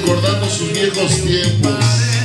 recordando sus viejos tiempos.